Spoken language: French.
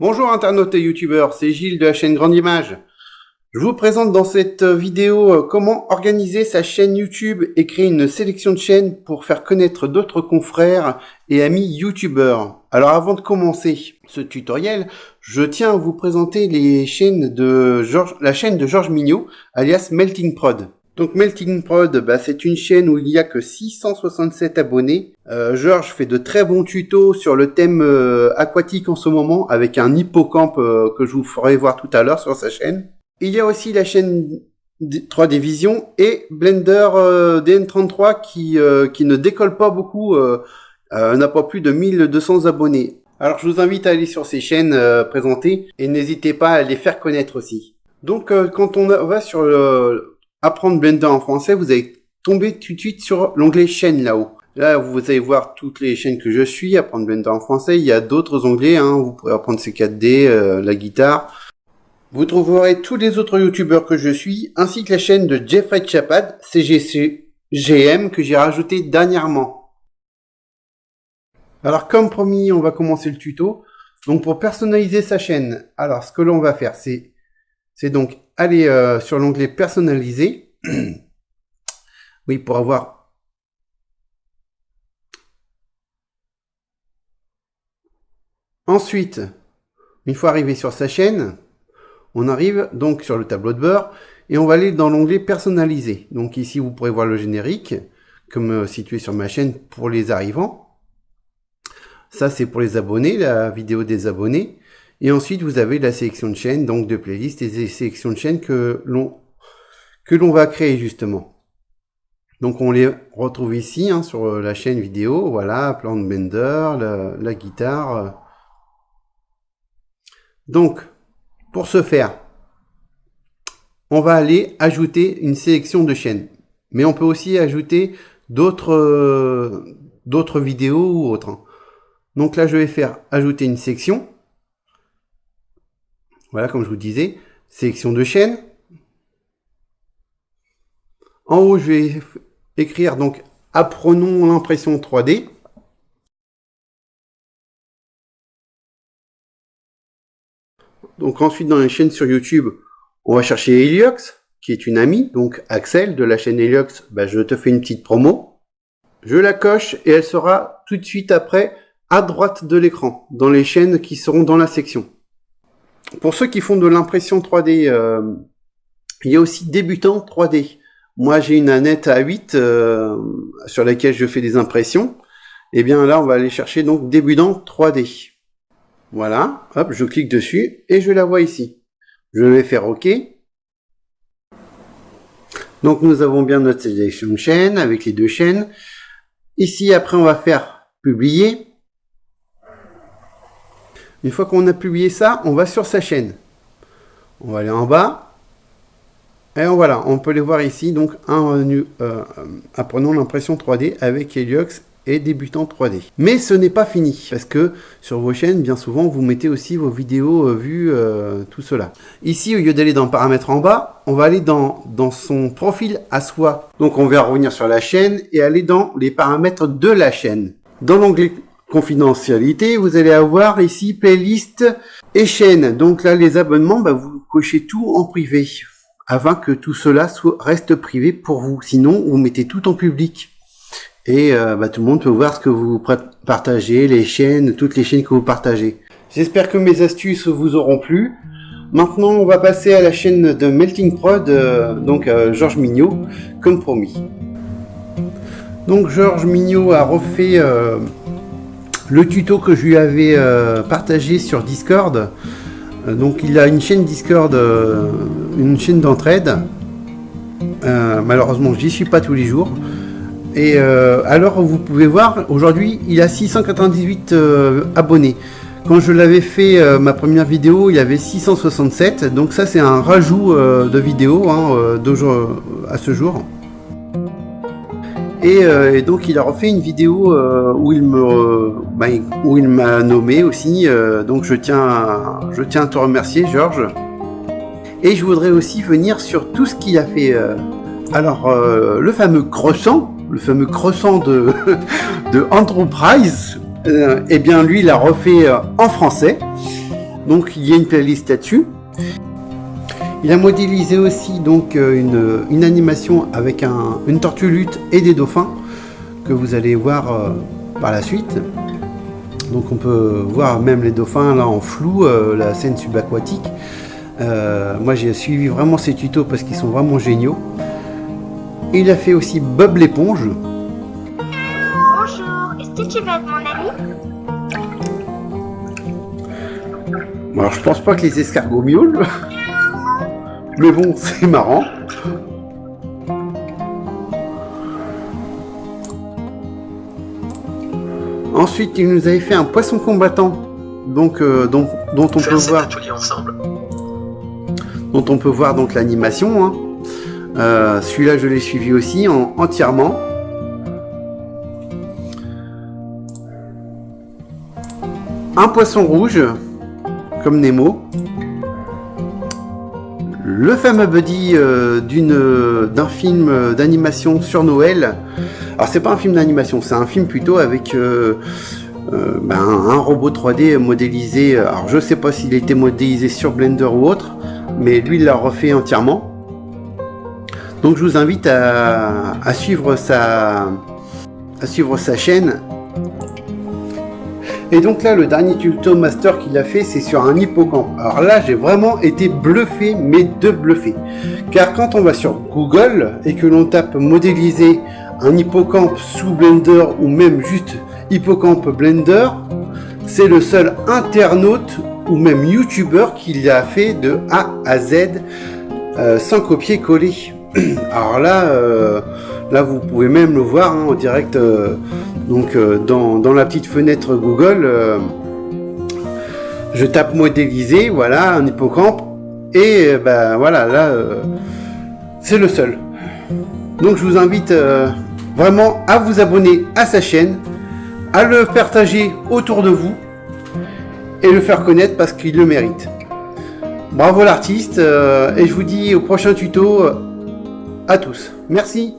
Bonjour internautes et youtubeurs, c'est Gilles de la chaîne Grande Image. Je vous présente dans cette vidéo euh, comment organiser sa chaîne YouTube et créer une sélection de chaînes pour faire connaître d'autres confrères et amis youtubeurs. Alors avant de commencer ce tutoriel, je tiens à vous présenter les chaînes de la chaîne de Georges Mignot, alias Melting Prod. Donc Melting Prod, bah, c'est une chaîne où il n'y a que 667 abonnés. Euh, Georges fait de très bons tutos sur le thème euh, aquatique en ce moment avec un hippocampe euh, que je vous ferai voir tout à l'heure sur sa chaîne. Il y a aussi la chaîne 3D Vision et Blender DN33 qui, qui ne décolle pas beaucoup, n'a pas plus de 1200 abonnés. Alors je vous invite à aller sur ces chaînes présentées et n'hésitez pas à les faire connaître aussi. Donc quand on va sur le apprendre Blender en français, vous allez tomber tout de suite sur l'onglet chaîne là-haut. Là, vous allez voir toutes les chaînes que je suis, apprendre Blender en français. Il y a d'autres onglets, hein. vous pourrez apprendre C4D, euh, la guitare. Vous trouverez tous les autres youtubeurs que je suis, ainsi que la chaîne de Jeffrey Chapad, CGCGM, que j'ai rajouté dernièrement. Alors, comme promis, on va commencer le tuto. Donc, pour personnaliser sa chaîne, alors, ce que l'on va faire, c'est c'est donc aller euh, sur l'onglet personnaliser. oui, pour avoir... Ensuite, une fois arrivé sur sa chaîne, on arrive donc sur le tableau de bord et on va aller dans l'onglet personnaliser. Donc ici, vous pourrez voir le générique, comme situé sur ma chaîne pour les arrivants. Ça, c'est pour les abonnés, la vidéo des abonnés. Et ensuite, vous avez la sélection de chaînes, donc de playlists et des sélections de chaînes que l'on que l'on va créer justement. Donc on les retrouve ici hein, sur la chaîne vidéo, voilà, plan de Bender, la, guitare. Donc, pour ce faire, on va aller ajouter une sélection de chaînes. Mais on peut aussi ajouter d'autres d'autres vidéos ou autres. Hein. Donc là, je vais faire ajouter une section. Voilà, comme je vous disais, sélection de chaîne. En haut, je vais écrire donc apprenons l'impression 3D. Donc ensuite, dans les chaînes sur YouTube, on va chercher Heliox, qui est une amie. Donc Axel de la chaîne Heliox, bah, je te fais une petite promo. Je la coche et elle sera tout de suite après à droite de l'écran, dans les chaînes qui seront dans la section. Pour ceux qui font de l'impression 3D, euh, il y a aussi débutant 3D. Moi, j'ai une Annette A8 euh, sur laquelle je fais des impressions. Et eh bien là, on va aller chercher donc débutant 3D. Voilà, hop, je clique dessus et je la vois ici. Je vais faire OK. Donc nous avons bien notre sélection de chaîne avec les deux chaînes. Ici, après, on va faire publier. Une fois qu'on a publié ça, on va sur sa chaîne. On va aller en bas. Et voilà, on peut les voir ici. Donc, un euh, l'impression 3D avec Heliox et débutant 3D. Mais ce n'est pas fini, parce que sur vos chaînes, bien souvent, vous mettez aussi vos vidéos euh, vues, euh, tout cela. Ici, au lieu d'aller dans paramètres en bas, on va aller dans son profil à soi. Donc, on va revenir sur la chaîne et aller dans les paramètres de la chaîne. Dans l'onglet confidentialité, vous allez avoir ici playlist et chaîne. Donc là, les abonnements, bah, vous cochez tout en privé afin que tout cela soit, reste privé pour vous. Sinon, vous mettez tout en public. Et euh, bah, tout le monde peut voir ce que vous partagez, les chaînes, toutes les chaînes que vous partagez. J'espère que mes astuces vous auront plu. Maintenant, on va passer à la chaîne de Melting Prod, euh, donc euh, Georges Mignot, comme promis. Donc Georges Mignot a refait le tuto que je lui avais euh, partagé sur Discord. Euh, donc il a une chaîne Discord, euh, une chaîne d'entraide. malheureusement, j'y suis pas tous les jours. Et alors, vous pouvez voir, aujourd'hui, il a 698 abonnés. Quand je l'avais fait, ma première vidéo, il y avait 667. Donc ça, c'est un rajout de vidéo hein, à ce jour. Euh, et, donc il a refait une vidéo euh, où il me bah, où il m'a nommé aussi. Euh, donc je tiens à, je tiens à te remercier Georges. Et je voudrais aussi venir sur tout ce qu'il a fait. alors le fameux croissant, le fameux croissant de de Enterprise, eh bien lui il a refait en français. Donc il y a une playlist là-dessus. Il a modélisé aussi donc une, une animation avec un, une tortue lutte et des dauphins que vous allez voir par la suite. Donc on peut voir même les dauphins là en flou, la scène subaquatique. Euh, moi j'ai suivi vraiment ces tutos parce qu'ils sont vraiment géniaux. Il a fait aussi Bob l'éponge. Bonjour, est-ce que tu veux être mon ami? Alors je pense pas que les escargots miaulent. Mais bon, c'est marrant. Ensuite, il nous avait fait un poisson combattant, donc euh, dont, on peut voir ensemble. dont on peut voir donc l'animation. Hein. Euh, celui-là, je l'ai suivi aussi en, entièrement. Un poisson rouge, comme Nemo. Le fameux buddy euh, d'un film d'animation sur Noël. Alors c'est pas un film d'animation, c'est un film plutôt avec euh, ben, un robot 3D modélisé. Alors je sais pas s'il été modélisé sur Blender ou autre, mais lui il l'a refait entièrement. Donc je vous invite à suivre sa chaîne. Et donc là, le dernier tuto master qu'il a fait, c'est sur un hippocampe. Alors là, j'ai vraiment été bluffé, mais de bluffé. Car quand on va sur Google et que l'on tape modéliser un hippocampe sous Blender ou même juste hippocampe Blender, c'est le seul internaute ou même youtubeur qui l'a fait de A à Z euh, sans copier-coller. Alors là, euh, là vous pouvez même le voir hein, en direct euh, donc dans, la petite fenêtre Google. je tape modéliser, voilà, un hippocampe. Et ben voilà, là, c'est le seul. Donc je vous invite vraiment à vous abonner à sa chaîne, à le partager autour de vous et le faire connaître parce qu'il le mérite. Bravo l'artiste et je vous dis au prochain tuto à tous. Merci.